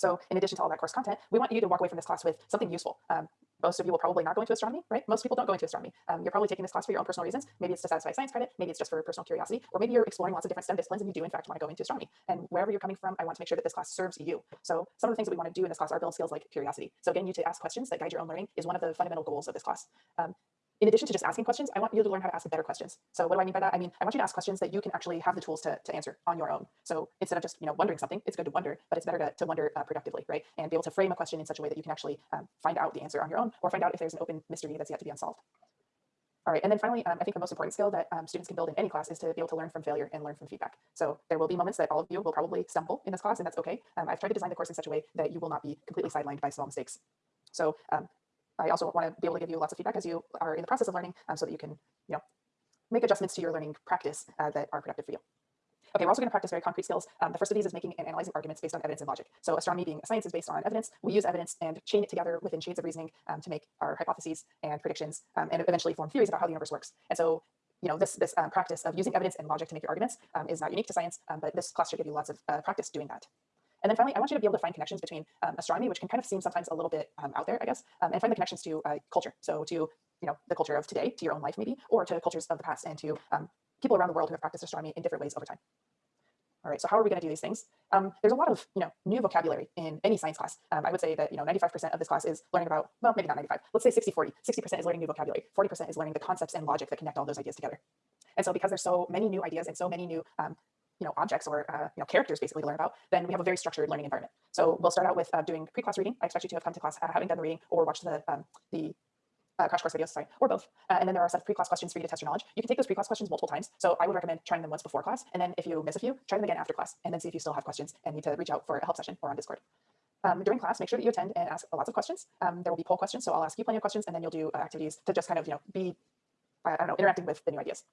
So in addition to all that course content, we want you to walk away from this class with something useful. Um, most of you will probably not go into astronomy, right? Most people don't go into astronomy. Um, you're probably taking this class for your own personal reasons. Maybe it's to satisfy science credit. Maybe it's just for personal curiosity, or maybe you're exploring lots of different STEM disciplines and you do in fact want to go into astronomy. And wherever you're coming from, I want to make sure that this class serves you. So some of the things that we want to do in this class are build skills like curiosity. So getting you to ask questions that guide your own learning is one of the fundamental goals of this class. Um, in addition to just asking questions, I want you to learn how to ask better questions. So what do I mean by that? I mean, I want you to ask questions that you can actually have the tools to, to answer on your own. So instead of just, you know, wondering something, it's good to wonder, but it's better to, to wonder uh, productively, right? And be able to frame a question in such a way that you can actually um, find out the answer on your own or find out if there's an open mystery that's yet to be unsolved. All right, and then finally, um, I think the most important skill that um, students can build in any class is to be able to learn from failure and learn from feedback. So there will be moments that all of you will probably stumble in this class, and that's okay. Um, I've tried to design the course in such a way that you will not be completely sidelined by small mistakes. So um, I also want to be able to give you lots of feedback as you are in the process of learning um, so that you can, you know, make adjustments to your learning practice uh, that are productive for you. Okay, we're also going to practice very concrete skills. Um, the first of these is making and analyzing arguments based on evidence and logic. So astronomy being a science is based on evidence. We use evidence and chain it together within chains of reasoning um, to make our hypotheses and predictions um, and eventually form theories about how the universe works. And so you know, this, this um, practice of using evidence and logic to make your arguments um, is not unique to science, um, but this class should give you lots of uh, practice doing that. And then finally, I want you to be able to find connections between um, astronomy, which can kind of seem sometimes a little bit um, out there, I guess, um, and find the connections to uh, culture. So to, you know, the culture of today, to your own life maybe, or to cultures of the past and to um, people around the world who have practiced astronomy in different ways over time. All right, so how are we going to do these things? Um, there's a lot of you know new vocabulary in any science class. Um, I would say that you know 95% of this class is learning about, well, maybe not 95, let's say 60, 40. 60% is learning new vocabulary, 40% is learning the concepts and logic that connect all those ideas together. And so because there's so many new ideas and so many new um, you know, objects or uh, you know, characters basically to learn about, then we have a very structured learning environment. So we'll start out with uh, doing pre-class reading. I expect you to have come to class uh, having done the reading or watched the, um, the uh, crash course videos, sorry, or both. Uh, and then there are a set of pre-class questions for you to test your knowledge. You can take those pre-class questions multiple times. So I would recommend trying them once before class. And then if you miss a few, try them again after class and then see if you still have questions and need to reach out for a help session or on Discord. Um, during class, make sure that you attend and ask lots of questions. Um, there will be poll questions, so I'll ask you plenty of questions and then you'll do uh, activities to just kind of, you know, be, I don't know, interacting with the new ideas.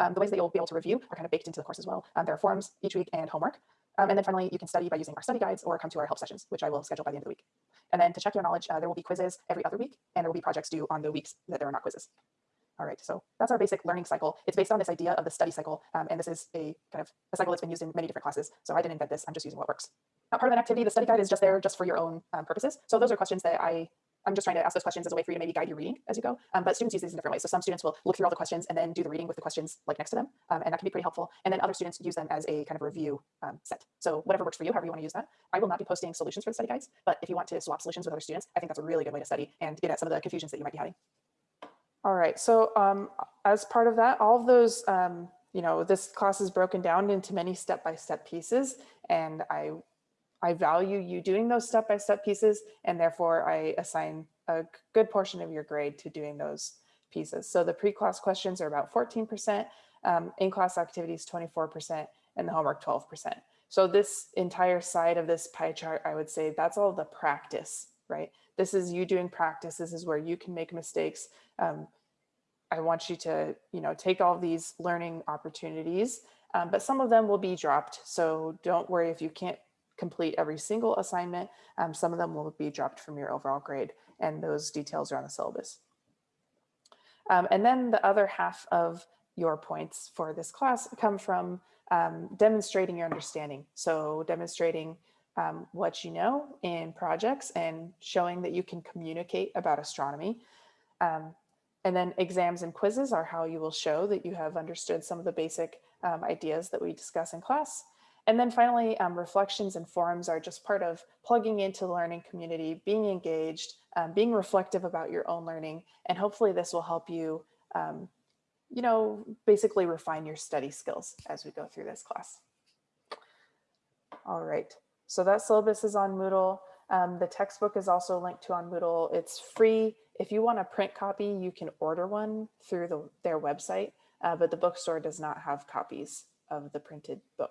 Um, the ways that you'll be able to review are kind of baked into the course as well. Um, there are forums each week and homework. Um, and then finally, you can study by using our study guides or come to our help sessions, which I will schedule by the end of the week. And then to check your knowledge, uh, there will be quizzes every other week, and there will be projects due on the weeks that there are not quizzes. All right, so that's our basic learning cycle. It's based on this idea of the study cycle, um, and this is a kind of a cycle that's been used in many different classes. So I didn't invent this, I'm just using what works. Now, part of an activity, the study guide is just there just for your own um, purposes. So those are questions that I I'm just trying to ask those questions as a way for you to maybe guide your reading as you go. Um, but students use these in different ways. So some students will look through all the questions and then do the reading with the questions like next to them. Um, and that can be pretty helpful. And then other students use them as a kind of review um, set. So whatever works for you, however you want to use that. I will not be posting solutions for the study guides, but if you want to swap solutions with other students, I think that's a really good way to study and get at some of the confusions that you might be having. All right, so um, as part of that, all of those, um, you know, this class is broken down into many step-by-step -step pieces, and I I value you doing those step-by-step -step pieces, and therefore I assign a good portion of your grade to doing those pieces. So the pre-class questions are about 14%, um, in-class activities 24%, and the homework 12%. So this entire side of this pie chart, I would say that's all the practice, right? This is you doing practice. This is where you can make mistakes. Um, I want you to, you know, take all these learning opportunities, um, but some of them will be dropped. So don't worry if you can't complete every single assignment. Um, some of them will be dropped from your overall grade and those details are on the syllabus. Um, and then the other half of your points for this class come from um, demonstrating your understanding. So demonstrating um, what you know in projects and showing that you can communicate about astronomy. Um, and then exams and quizzes are how you will show that you have understood some of the basic um, ideas that we discuss in class. And then finally, um, reflections and forums are just part of plugging into the learning community, being engaged, um, being reflective about your own learning, and hopefully this will help you, um, you know, basically refine your study skills as we go through this class. All right, so that syllabus is on Moodle. Um, the textbook is also linked to on Moodle. It's free. If you want a print copy, you can order one through the, their website, uh, but the bookstore does not have copies of the printed book.